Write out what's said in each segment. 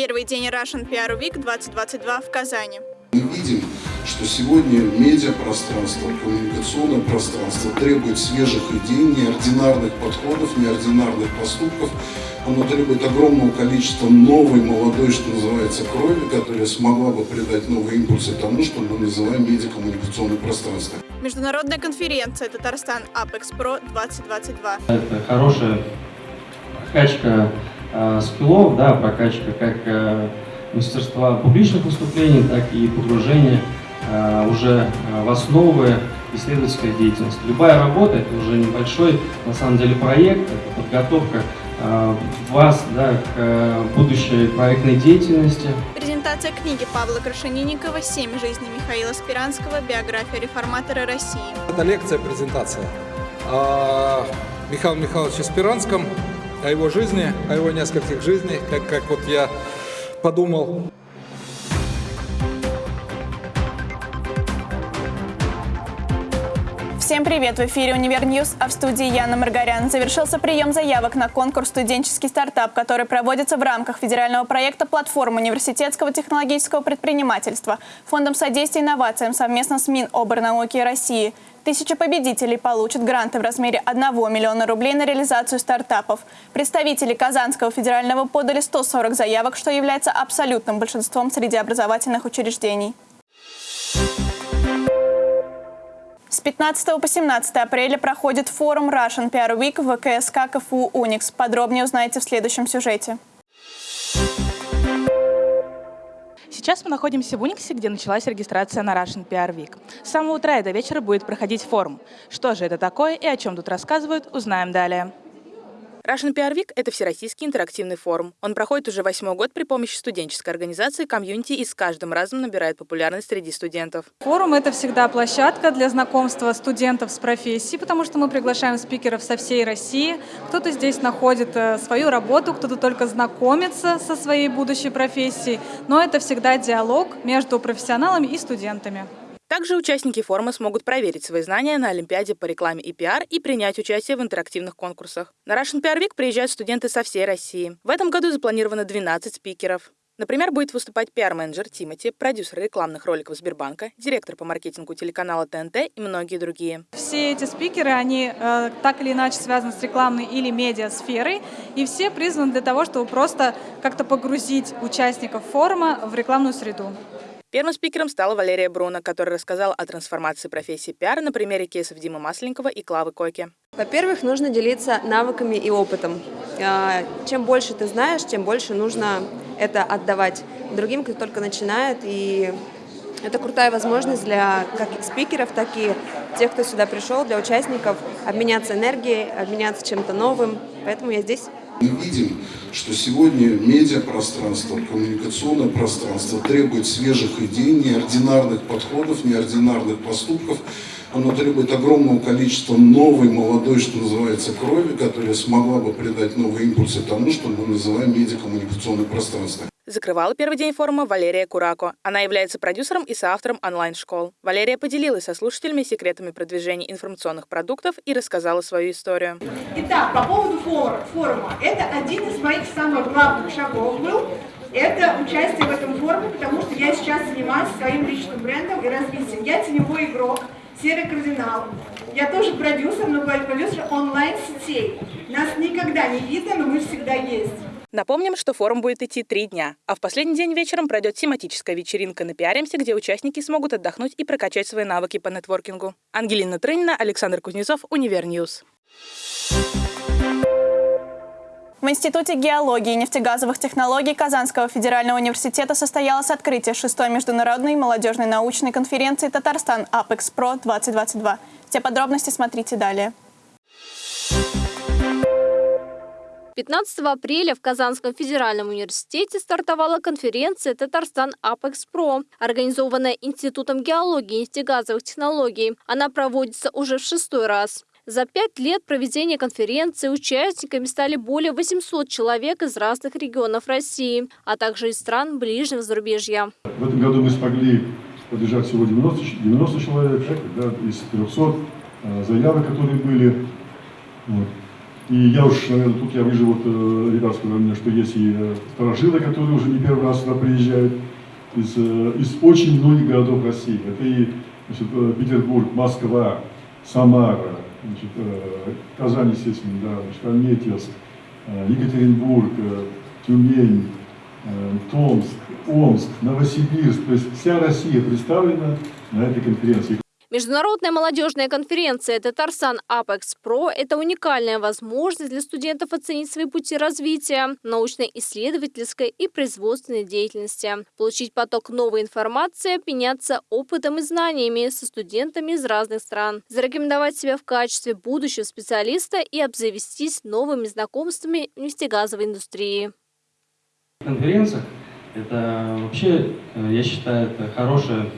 Первый день Russian PR Week 2022 в Казани. Мы видим, что сегодня медиапространство, коммуникационное пространство требует свежих идей, неординарных подходов, неординарных поступков. Оно требует огромного количества новой, молодой, что называется, крови, которая смогла бы придать новые импульсы тому, что мы называем медиакоммуникационное пространство. Международная конференция Татарстан Apex Pro 2022. Это хорошая прокачка э, скиллов, да, прокачка как э, мастерства публичных выступлений, так и погружение э, уже э, в основы исследовательской деятельности. Любая работа – это уже небольшой, на самом деле, проект, это подготовка э, вас да, к будущей проектной деятельности. Презентация книги Павла Крашенинникова «Семь жизней Михаила Спиранского. Биография реформатора России». Это лекция, презентация о Михаиле Михайловиче Спиранском, о его жизни, о его нескольких жизнях, как, как вот я подумал. Всем привет! В эфире «Универ News», а в студии Яна Маргарян. Завершился прием заявок на конкурс «Студенческий стартап», который проводится в рамках федерального проекта «Платформа университетского технологического предпринимательства» Фондом содействия инновациям совместно с Миноборнауки России. Тысячи победителей получат гранты в размере 1 миллиона рублей на реализацию стартапов. Представители Казанского федерального подали 140 заявок, что является абсолютным большинством среди образовательных учреждений. С 15 по 17 апреля проходит форум Russian PR Week в ВКСК КФУ «Уникс». Подробнее узнаете в следующем сюжете. Сейчас мы находимся в Униксе, где началась регистрация на Russian PR Week. С самого утра и до вечера будет проходить форум. Что же это такое и о чем тут рассказывают, узнаем далее. Russian PR Week – это всероссийский интерактивный форум. Он проходит уже восьмой год при помощи студенческой организации комьюнити и с каждым разом набирает популярность среди студентов. Форум – это всегда площадка для знакомства студентов с профессией, потому что мы приглашаем спикеров со всей России. Кто-то здесь находит э, свою работу, кто-то только знакомится со своей будущей профессией, но это всегда диалог между профессионалами и студентами. Также участники форума смогут проверить свои знания на Олимпиаде по рекламе и пиар и принять участие в интерактивных конкурсах. На Russian PR Week приезжают студенты со всей России. В этом году запланировано 12 спикеров. Например, будет выступать пиар-менеджер Тимати, продюсер рекламных роликов Сбербанка, директор по маркетингу телеканала ТНТ и многие другие. Все эти спикеры, они э, так или иначе связаны с рекламной или медиа-сферой, и все призваны для того, чтобы просто как-то погрузить участников форума в рекламную среду. Первым спикером стала Валерия Бруно, которая рассказала о трансформации профессии пиар на примере кейсов Димы Масленникова и Клавы Койки. Во-первых, нужно делиться навыками и опытом. А, чем больше ты знаешь, тем больше нужно это отдавать другим, кто только начинает. И это крутая возможность для как спикеров, так и тех, кто сюда пришел, для участников обменяться энергией, обменяться чем-то новым. Поэтому я здесь. Мы видим, что сегодня медиапространство, коммуникационное пространство требует свежих идей, неординарных подходов, неординарных поступков. Оно требует огромного количества новой, молодой, что называется, крови, которая смогла бы придать новые импульсы тому, что мы называем медиакоммуникационное пространство. Закрывала первый день форума Валерия Курако. Она является продюсером и соавтором онлайн-школ. Валерия поделилась со слушателями секретами продвижения информационных продуктов и рассказала свою историю. Итак, по поводу форума. Это один из моих самых главных шагов был. Это участие в этом форуме, потому что я сейчас занимаюсь своим личным брендом и развитием. Я теневой игрок, серый кардинал. Я тоже продюсер, но продюсер онлайн-сетей. Нас никогда не видно, но мы всегда есть. Напомним, что форум будет идти три дня, а в последний день вечером пройдет тематическая вечеринка на Пиаремсе, где участники смогут отдохнуть и прокачать свои навыки по нетворкингу. Ангелина Трынина, Александр Кузнецов, Универ News. В Институте геологии и нефтегазовых технологий Казанского федерального университета состоялось открытие шестой международной молодежной научной конференции «Татарстан Apex Pro 2022». Все подробности смотрите далее. 15 апреля в Казанском федеральном университете стартовала конференция «Татарстан Апекс Про», организованная Институтом геологии и нефтегазовых технологий. Она проводится уже в шестой раз. За пять лет проведения конференции участниками стали более 800 человек из разных регионов России, а также из стран ближнего зарубежья. В этом году мы смогли поддержать всего 90, 90 человек да, из 300 э, заявок, которые были. Вот. И я уж, наверное, тут я вижу, вот ребят сказали мне, что есть и э, старожилы, которые уже не первый раз сюда приезжают из, э, из очень многих городов России. Это и значит, э, Петербург, Москва, Самара, значит, Казань, естественно, да, значит, Альметьевск, Екатеринбург, Тюмень, Томск, Омск, Новосибирск. То есть вся Россия представлена на этой конференции. Международная молодежная конференция «Татарстан Apex Pro» – это уникальная возможность для студентов оценить свои пути развития научно-исследовательской и производственной деятельности, получить поток новой информации, обменяться опытом и знаниями со студентами из разных стран, зарекомендовать себя в качестве будущего специалиста и обзавестись новыми знакомствами в нефтегазовой индустрии. Конференция – это вообще, э, я считаю, это хорошая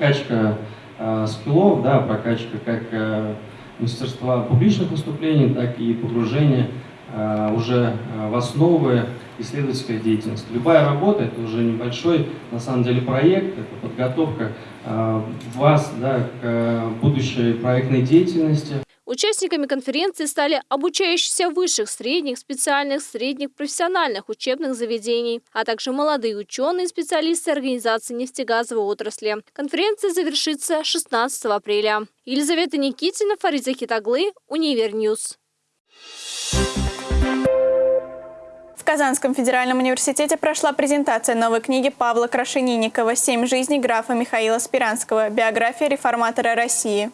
качка э, скиллов, да, прокачка как э, мастерства публичных выступлений, так и погружение э, уже э, в основы исследовательской деятельности. Любая работа – это уже небольшой, на самом деле, проект, это подготовка э, вас да, к будущей проектной деятельности. Участниками конференции стали обучающиеся высших, средних, специальных, средних, профессиональных учебных заведений, а также молодые ученые и специалисты организации нефтегазовой отрасли. Конференция завершится 16 апреля. Елизавета Никитина, Фарид Захидаглы, Универ News. В Казанском федеральном университете прошла презентация новой книги Павла Крашенинникова «Семь жизней графа Михаила Спиранского. Биография реформатора России».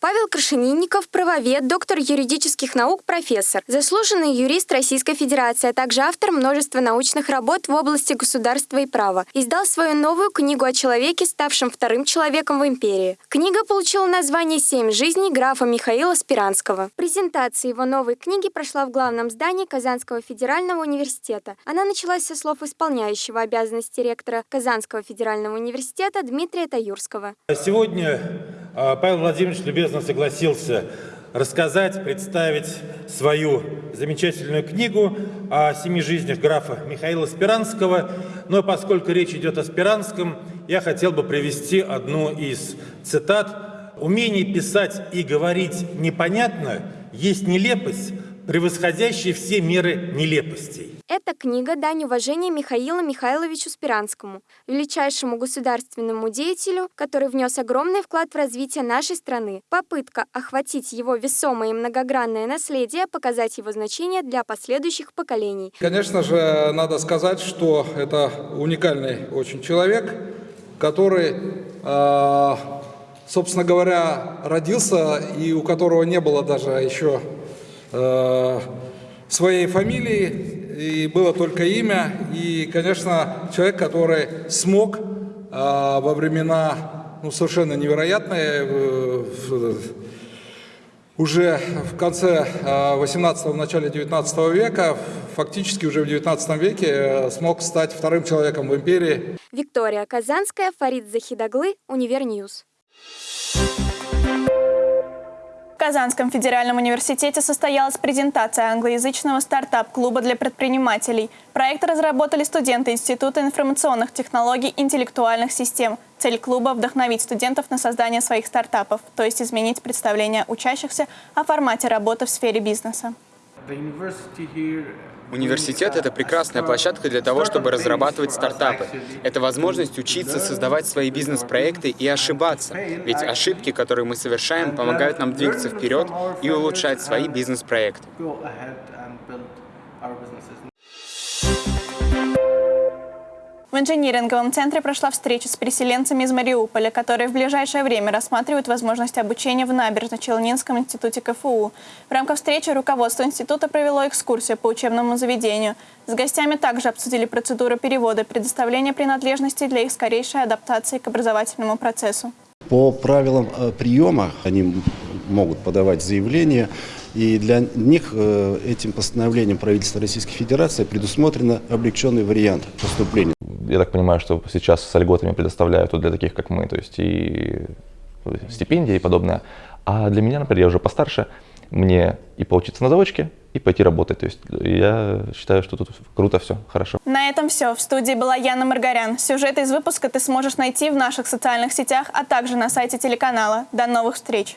Павел Крашенинников – правовед, доктор юридических наук, профессор, заслуженный юрист Российской Федерации, а также автор множества научных работ в области государства и права. Издал свою новую книгу о человеке, ставшем вторым человеком в империи. Книга получила название «Семь жизней графа Михаила Спиранского». Презентация его новой книги прошла в главном здании Казанского федерального университета. Она началась со слов исполняющего обязанности ректора Казанского федерального университета Дмитрия Таюрского. Сегодня Павел Владимирович любезно согласился рассказать, представить свою замечательную книгу о семи жизнях графа Михаила Спиранского. Но поскольку речь идет о Спиранском, я хотел бы привести одну из цитат. «Умение писать и говорить непонятно есть нелепость, превосходящая все меры нелепостей». Эта книга – дань уважения Михаилу Михайловичу Спиранскому, величайшему государственному деятелю, который внес огромный вклад в развитие нашей страны. Попытка охватить его весомое и многогранное наследие, показать его значение для последующих поколений. Конечно же, надо сказать, что это уникальный очень человек, который, э, собственно говоря, родился и у которого не было даже еще э, своей фамилии, и было только имя. И, конечно, человек, который смог а, во времена ну, совершенно невероятные, э, уже в конце 18 в начале 19 века, фактически уже в 19 веке э, смог стать вторым человеком в империи. Виктория Казанская, Фарид Захидаглы, Универ News. В Казанском федеральном университете состоялась презентация англоязычного стартап-клуба для предпринимателей. Проект разработали студенты Института информационных технологий и интеллектуальных систем. Цель клуба – вдохновить студентов на создание своих стартапов, то есть изменить представление учащихся о формате работы в сфере бизнеса. Университет – это прекрасная площадка для того, чтобы разрабатывать стартапы. Это возможность учиться создавать свои бизнес-проекты и ошибаться. Ведь ошибки, которые мы совершаем, помогают нам двигаться вперед и улучшать свои бизнес-проекты. В инжиниринговом центре прошла встреча с переселенцами из Мариуполя, которые в ближайшее время рассматривают возможность обучения в Набережно-Челнинском институте КФУ. В рамках встречи руководство института провело экскурсию по учебному заведению. С гостями также обсудили процедуру перевода предоставления принадлежностей для их скорейшей адаптации к образовательному процессу. По правилам э, приема они могут подавать заявление, и для них э, этим постановлением правительства Российской Федерации предусмотрено облегченный вариант поступления я так понимаю, что сейчас с льготами предоставляют для таких, как мы, то есть и стипендии и подобное. А для меня, например, я уже постарше, мне и поучиться на заводчике, и пойти работать. То есть я считаю, что тут круто все, хорошо. На этом все. В студии была Яна Маргарян. Сюжеты из выпуска ты сможешь найти в наших социальных сетях, а также на сайте телеканала. До новых встреч!